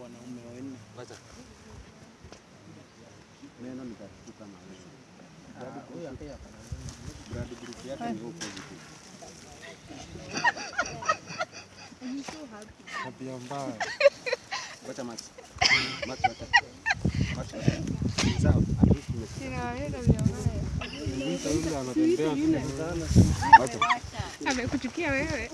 wanaume wanne. Neno nitakuta na wewe. Blood group yake ni O positive. Tabia mbaya. Wacha macho. Macho wacha. Amekuchukia wewe.